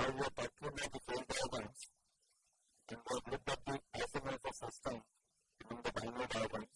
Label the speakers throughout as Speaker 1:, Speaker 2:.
Speaker 1: And was looked at the isomers of system in the binary diagram.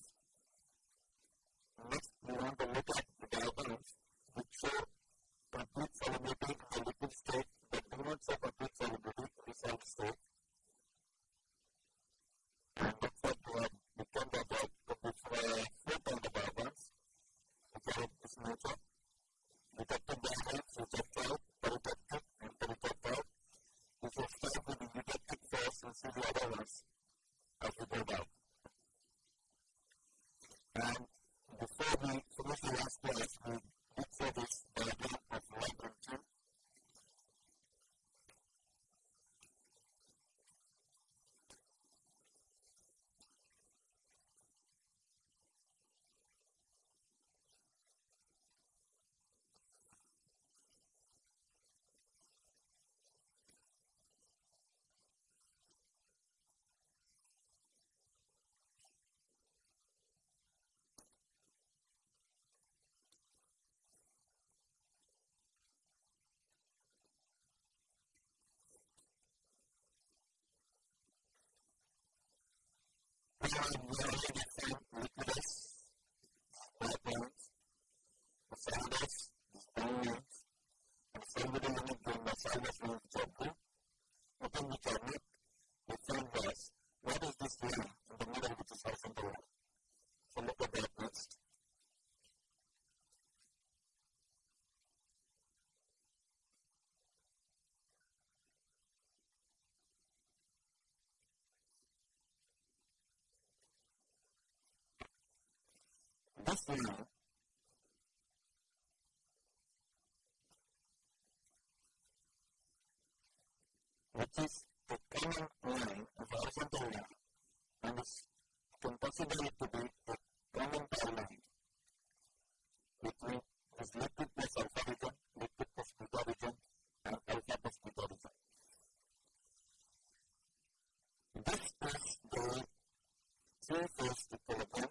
Speaker 1: we are worried clear which is the common line of a horizontal line and is possibly to be the common line between this liquid plus alpha region, liquid plus beta region and alpha plus beta region. This is the three-phase equilibrium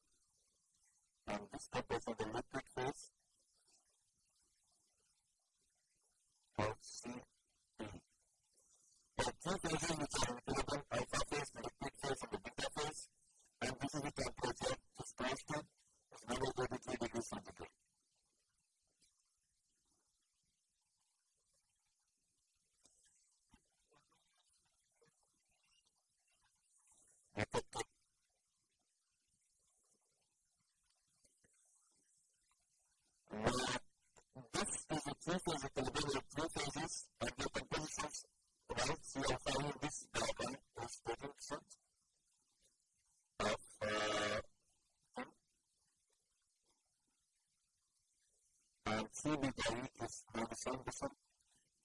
Speaker 1: same percent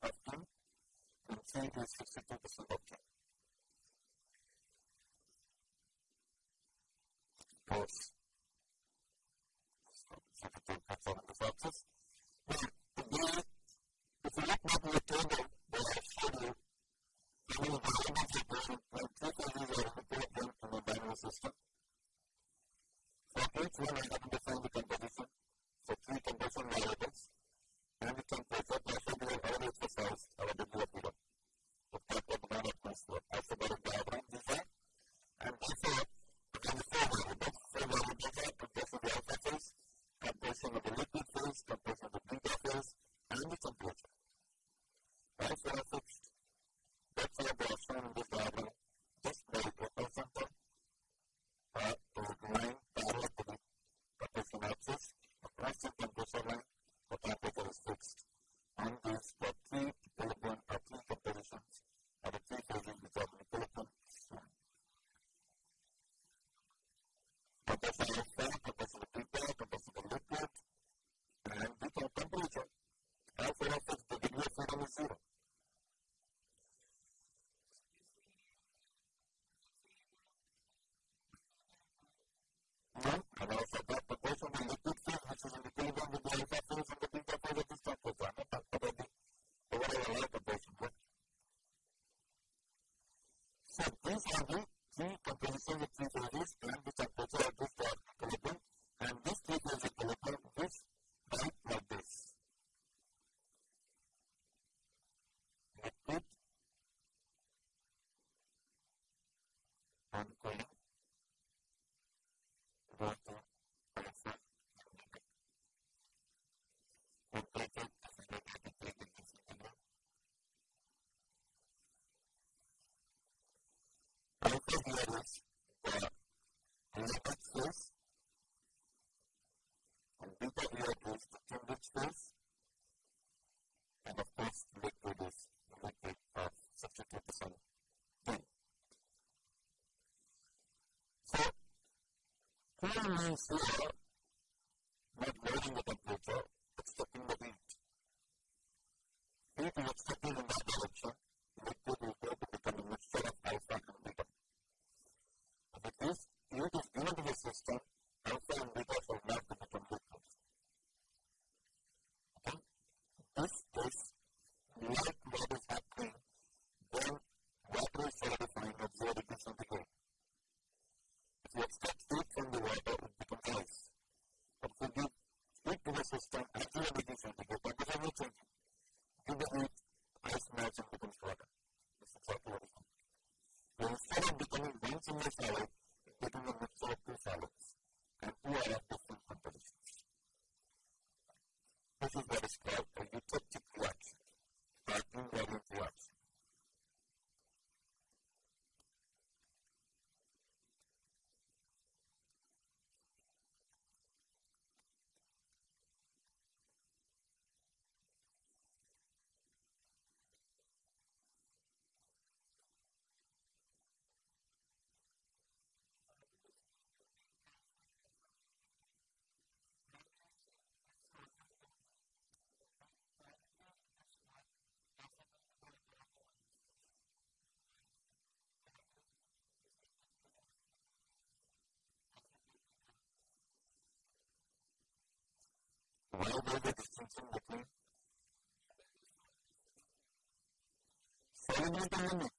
Speaker 1: of him and 3 to 62 percent of. Să prin que aduc, prin compoziție de privorist, în ambita puterea bufoară. means we are not loading the temperature, accepting the heat. Heat is in that direction, which is referred to become a mixture of alpha and beta. this, you just given to the system Thank you.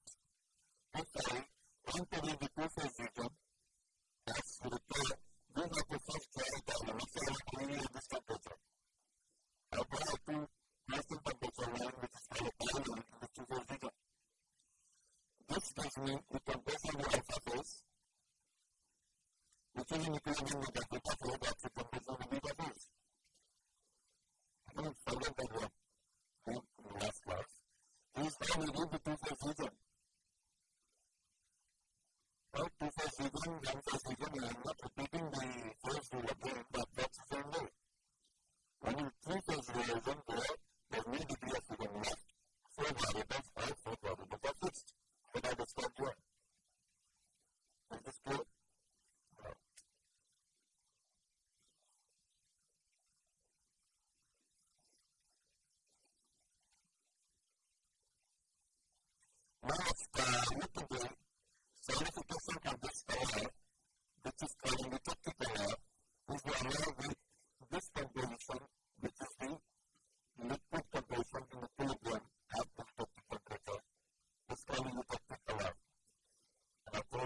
Speaker 1: لم تصل جملا نطق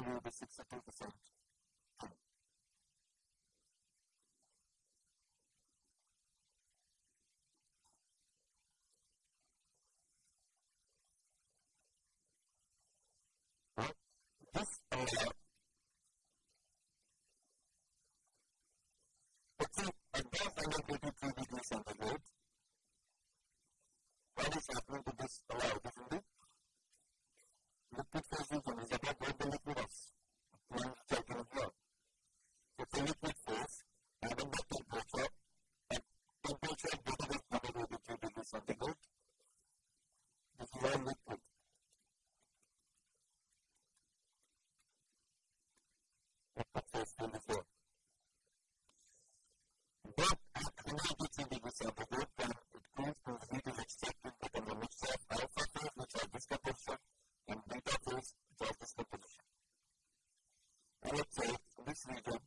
Speaker 1: value will be 62%. be very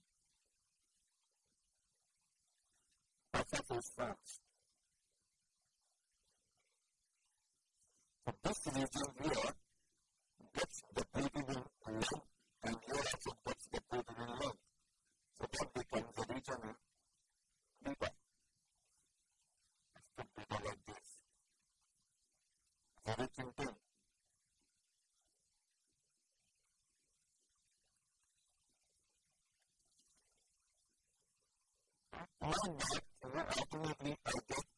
Speaker 1: one night, and we're ultimately focused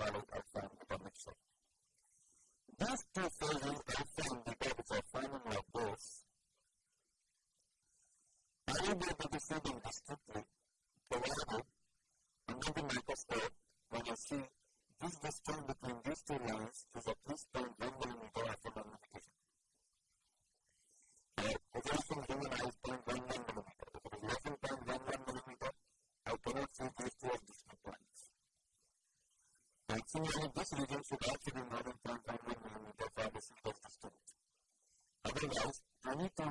Speaker 1: follow alpha and. These two phases, alpha indicators are finding like this. Are you able to see? this region should actually be more than 1.1 mm of distance. Otherwise, any two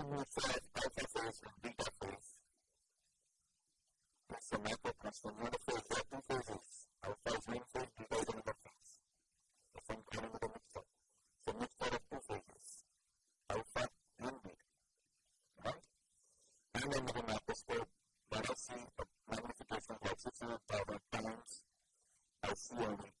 Speaker 1: I see a magnification of like 600,000 times. I see only.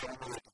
Speaker 1: that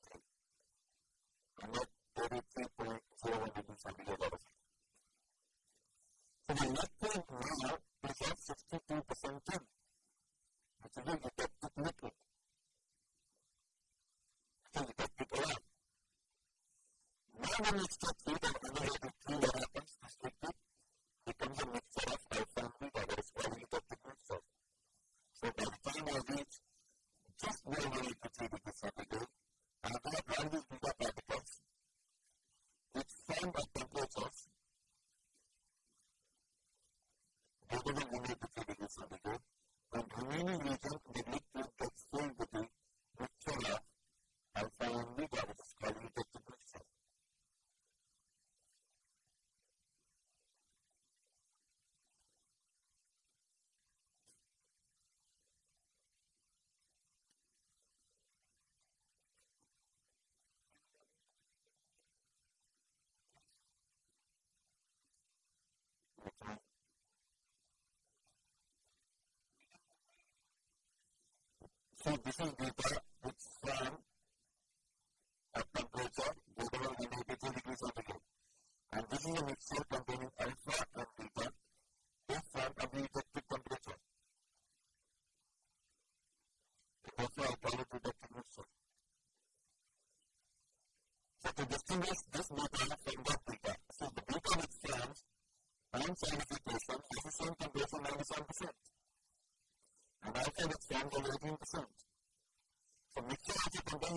Speaker 1: condición de para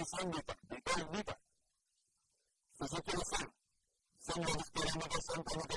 Speaker 1: profunda de tal vida. Si yo quiero ser, son los experimentos que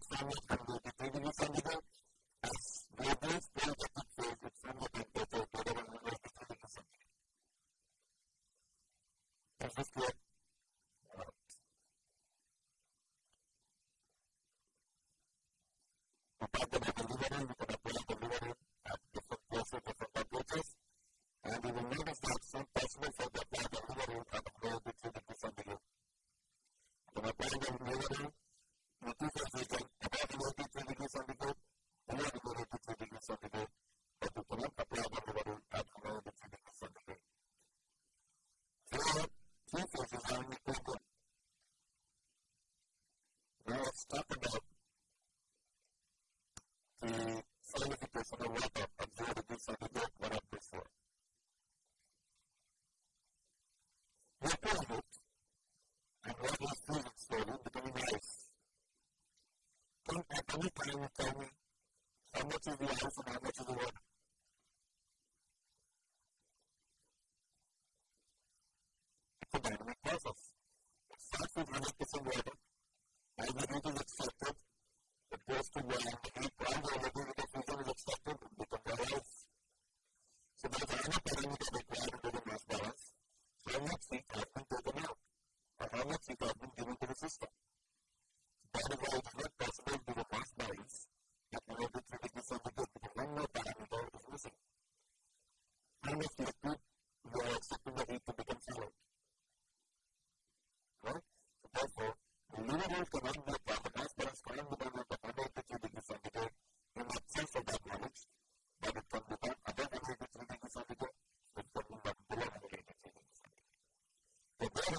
Speaker 1: to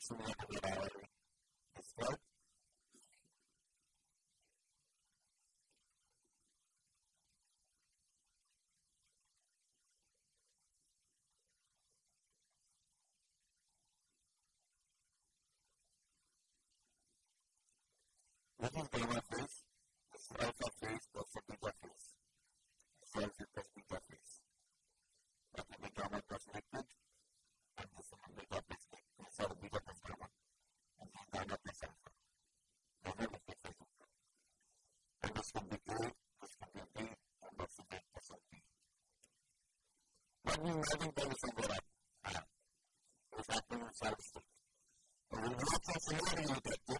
Speaker 1: from the reality Thank you.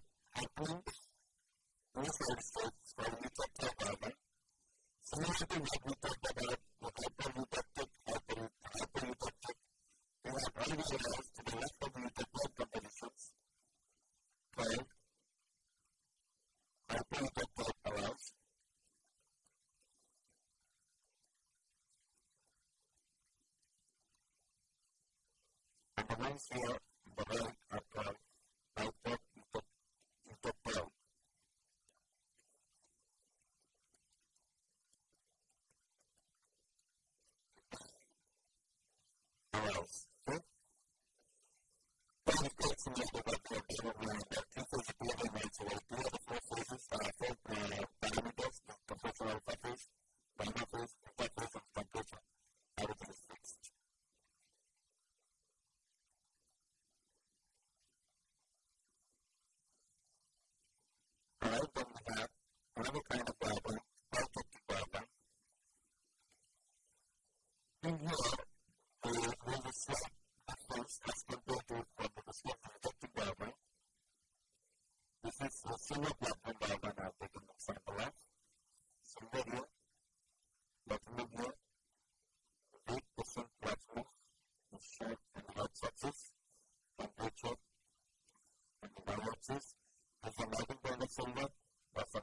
Speaker 1: whatever kind of problem, perfect problem. In we uh, there is a slight difference as compared to what the This is a silver platinum I'll take an example of. Silver here, platinum here, big percent platinum is short and hard surface, temperature, and the y-axis a melting point of that's a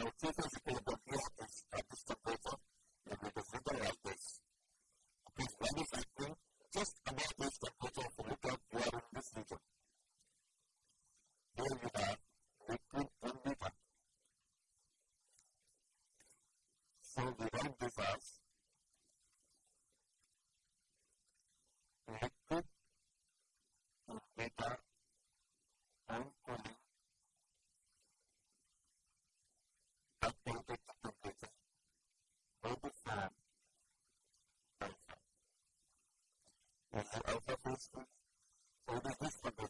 Speaker 1: a los husband, so it is this one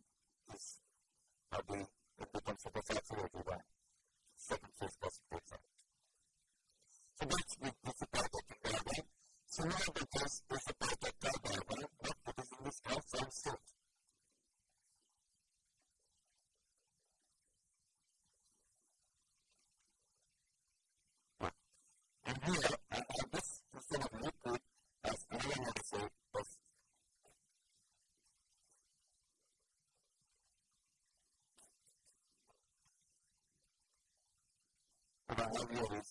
Speaker 1: Hallelujah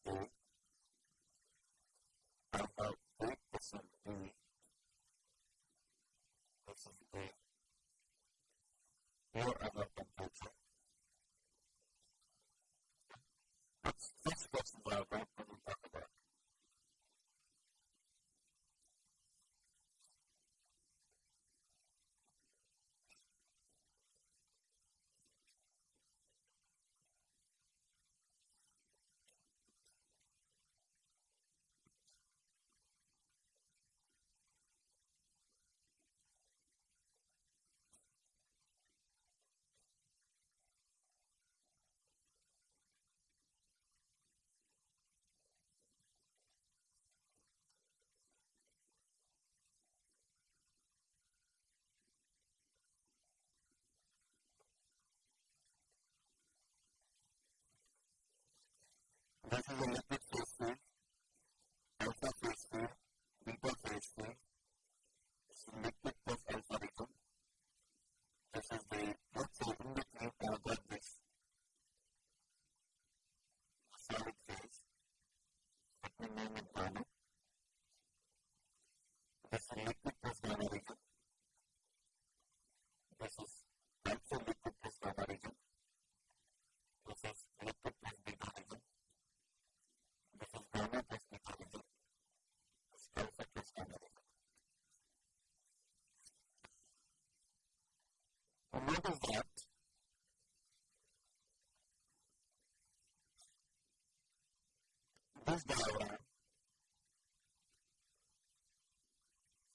Speaker 1: This diagram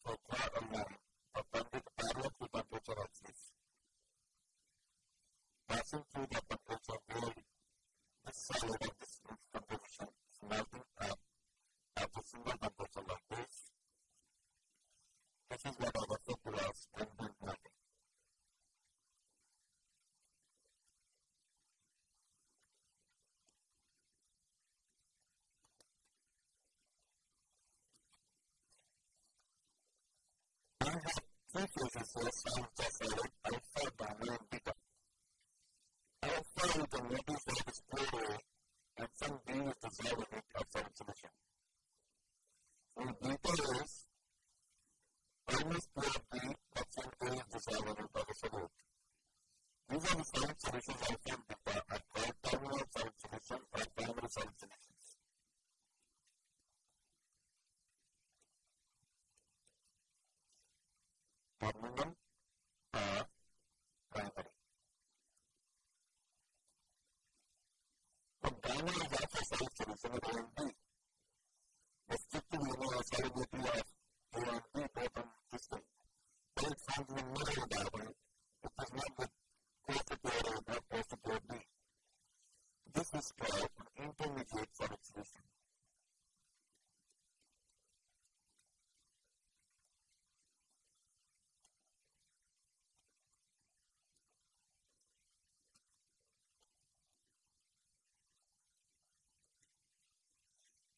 Speaker 1: so draw a line perpendicular to temperature axis passing through the temperature where this solid of this mixed composition is melting up at a single temperature like this. This is what I refer to as ambient melting. I have three phases here, solid, solid, alpha, and beta. Alpha can notice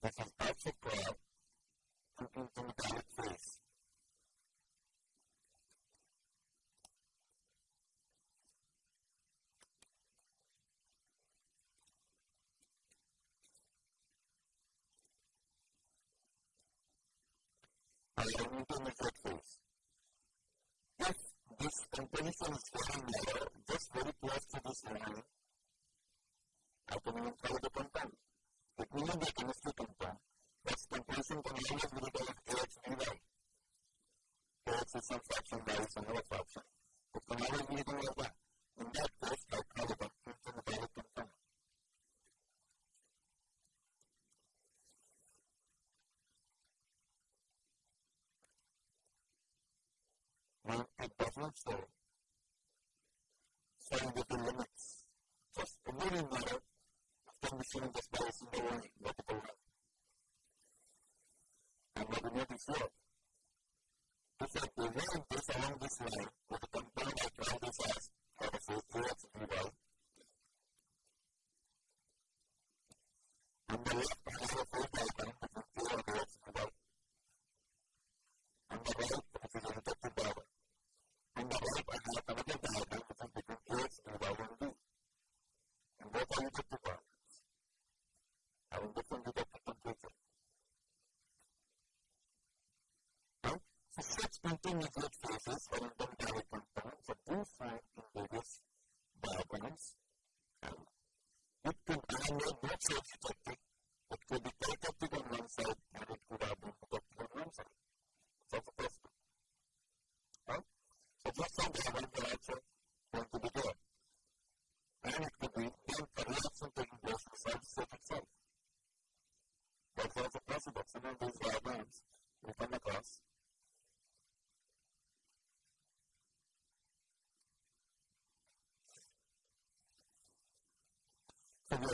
Speaker 1: This is also prayer, something to staying within limits. Just a really matter of them receiving this bias in their own multiple. And what we notice here is that the reason this along this line the compound that trial the first two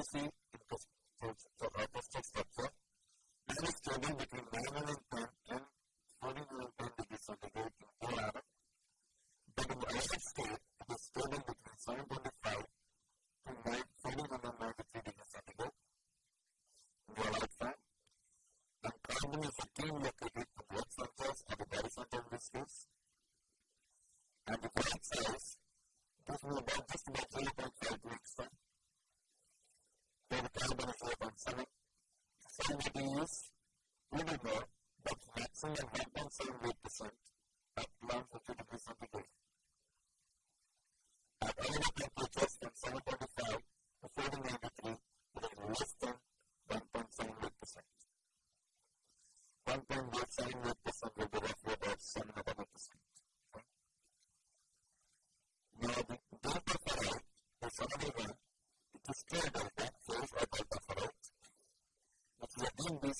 Speaker 1: BTC into the stochastic structure. This is stable between 9 and 10 and 14 and 10 degrees centigrade in whole hour. But in the state, it is stable between 725 to 1493 degrees centigrade in the hour time. And carbon is again located in the centers and the horizontal viscous. And the correct size, about just about 3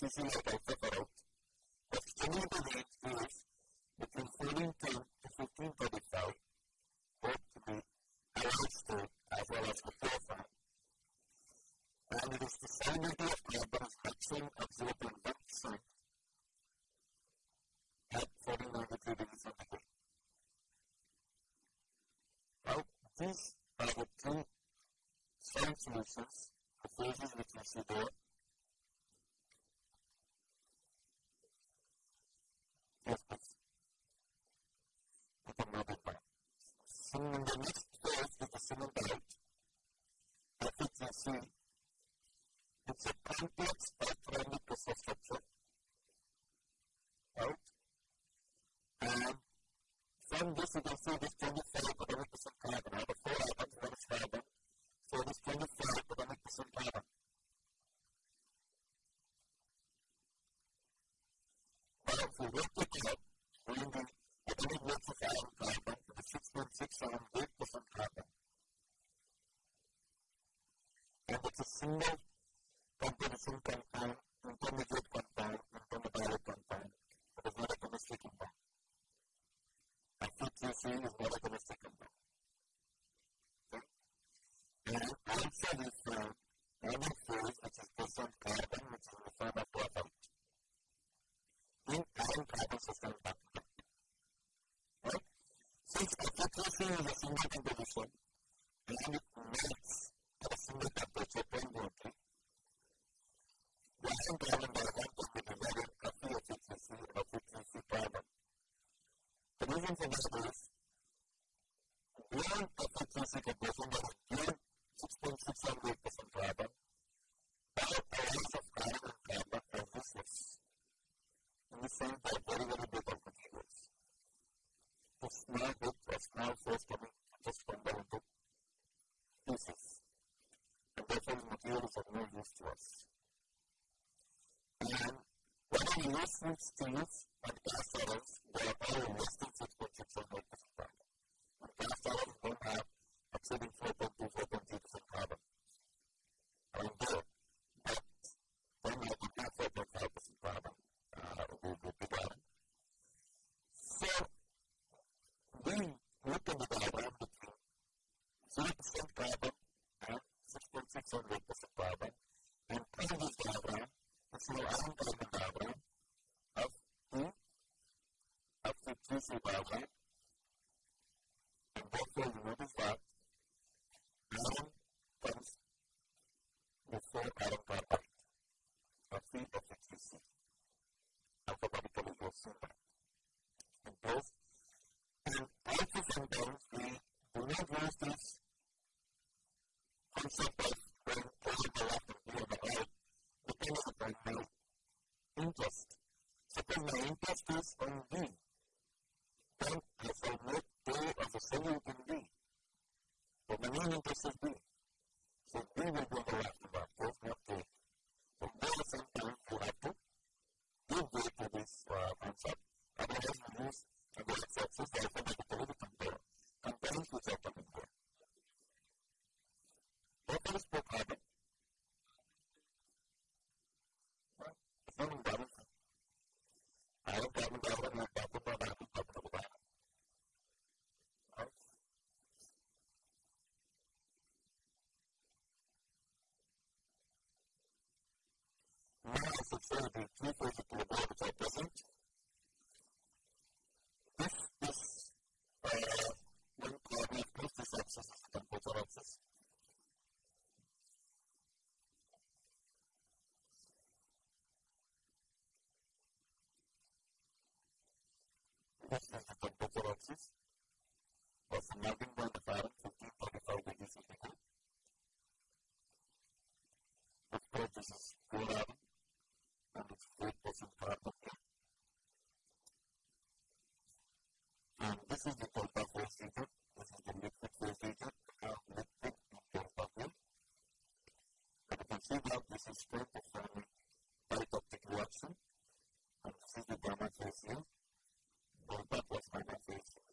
Speaker 1: CC, like I have us. And when I listen to things that justice on thee, then I shall make day of a single in thee. For many winters of thee, Francis was loving by the Baron 1535 BC This purchase and it's 4% part. And this is the Kolpa force. This is the liquid force region. We liquid in And you can see that this is strength of the type of reaction. And this is the gamma force here but what's my message?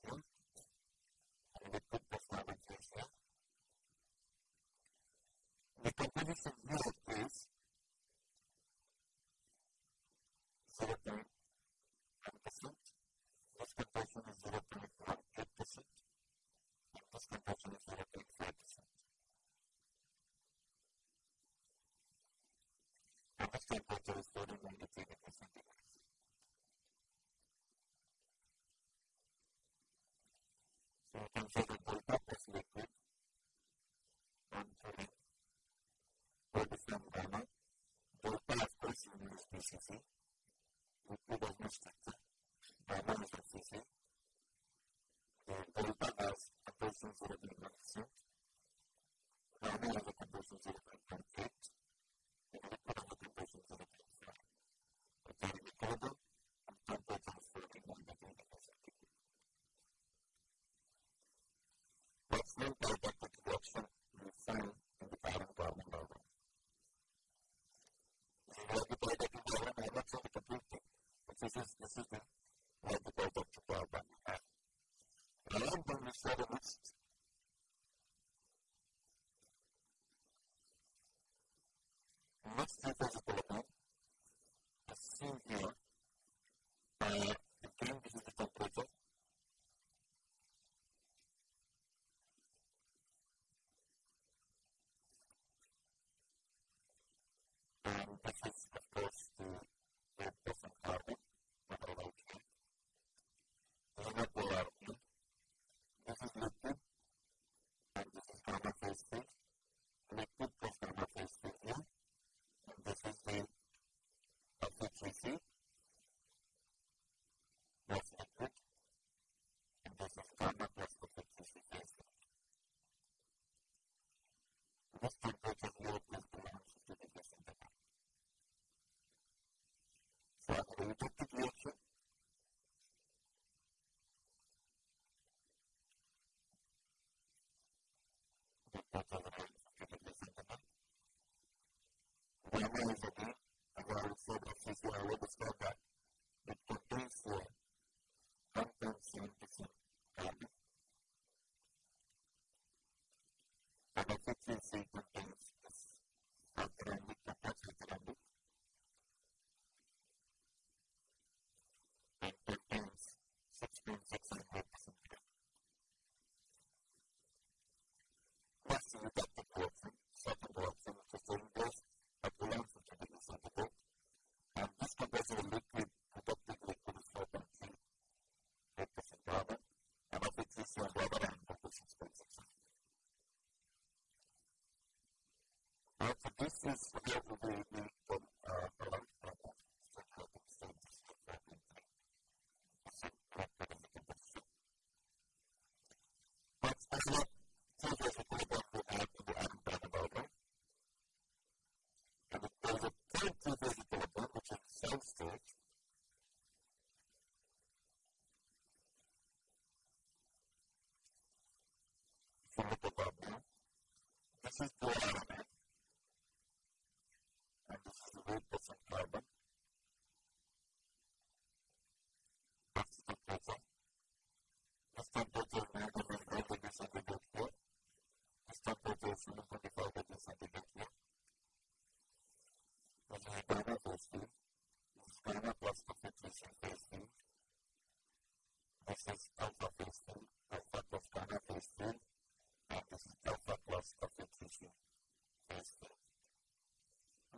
Speaker 1: no Amazing. Agora, sobre a função, eu vou buscar this is the overworld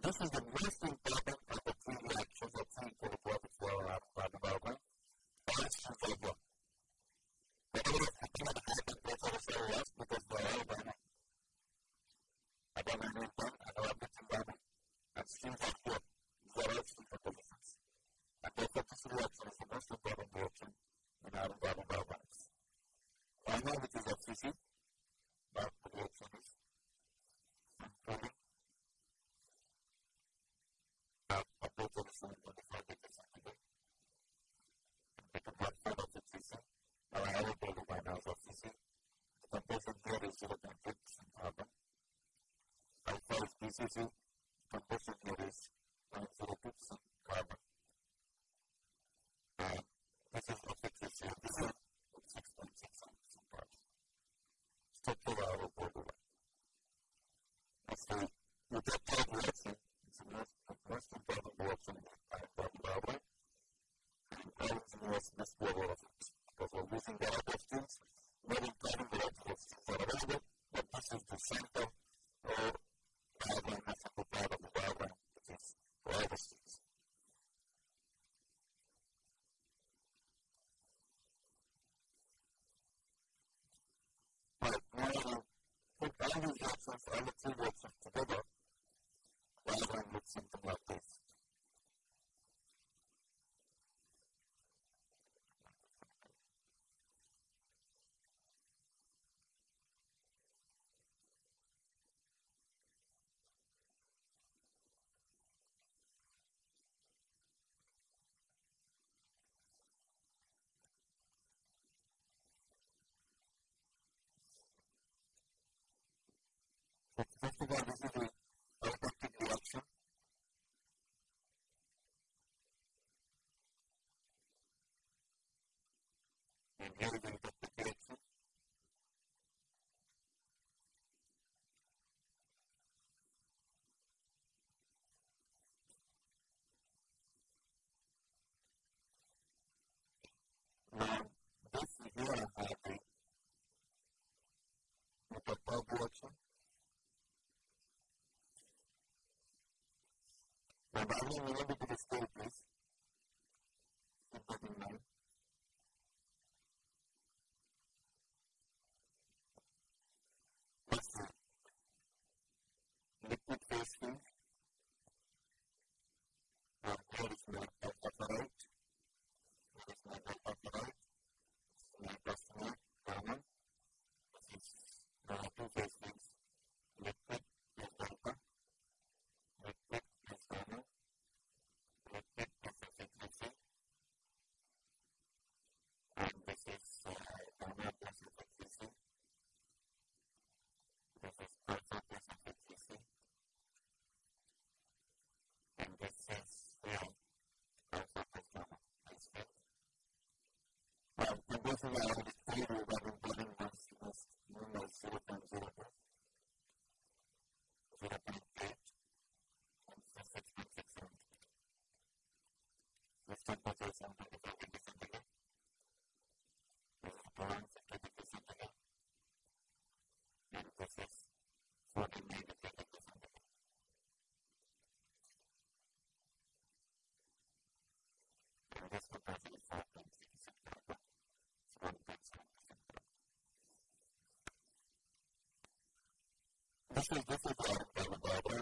Speaker 1: this is the most important ejercicio, campos I look forward to together, whenever I'm something like So, darling, will you be to the staircase? Keep that in mind. well this is this is a, a revival.